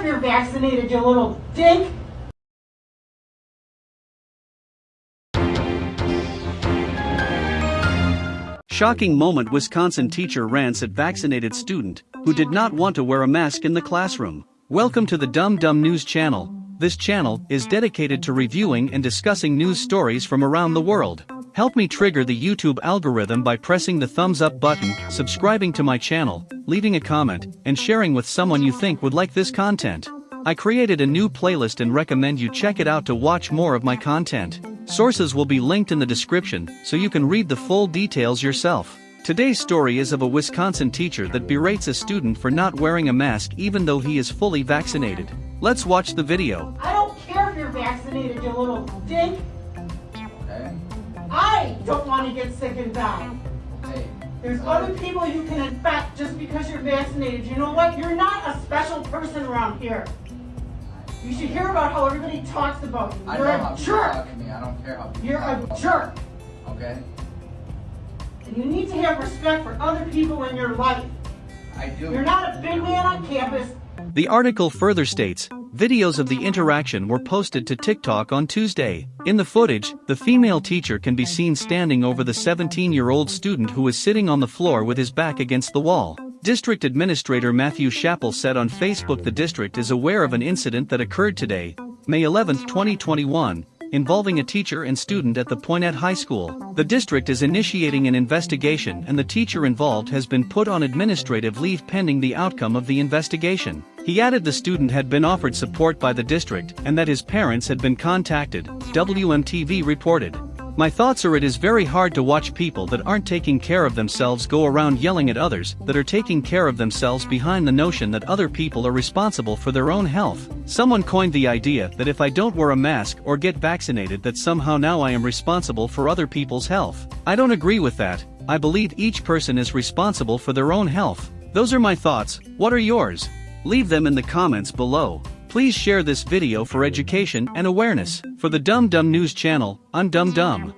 if you're vaccinated, you little dink. Shocking moment Wisconsin teacher rants at vaccinated student who did not want to wear a mask in the classroom. Welcome to the Dumb Dumb News channel. This channel is dedicated to reviewing and discussing news stories from around the world. Help me trigger the YouTube algorithm by pressing the thumbs up button, subscribing to my channel, leaving a comment, and sharing with someone you think would like this content. I created a new playlist and recommend you check it out to watch more of my content. Sources will be linked in the description so you can read the full details yourself. Today's story is of a Wisconsin teacher that berates a student for not wearing a mask even though he is fully vaccinated. Let's watch the video. I don't care if you're vaccinated, you little dink. Okay. I don't want to get sick and die. Okay. There's other people you can infect just because you're vaccinated. You know what? You're not a special person around here. You should hear about how everybody talks about you. I You're know a people jerk. talk to me. I don't care how people You're talk a about me. jerk. Okay. And you need to have respect for other people in your life. I do. You're not a big man on campus. The article further states, videos of the interaction were posted to TikTok on Tuesday. In the footage, the female teacher can be seen standing over the 17-year-old student who is sitting on the floor with his back against the wall. District Administrator Matthew Chappell said on Facebook the district is aware of an incident that occurred today, May 11, 2021, involving a teacher and student at the Poynette High School. The district is initiating an investigation and the teacher involved has been put on administrative leave pending the outcome of the investigation. He added the student had been offered support by the district and that his parents had been contacted, WMTV reported. My thoughts are it is very hard to watch people that aren't taking care of themselves go around yelling at others that are taking care of themselves behind the notion that other people are responsible for their own health. Someone coined the idea that if I don't wear a mask or get vaccinated that somehow now I am responsible for other people's health. I don't agree with that. I believe each person is responsible for their own health. Those are my thoughts. What are yours? Leave them in the comments below. Please share this video for education and awareness. For the Dumb Dumb News channel, I'm Dumb Dumb.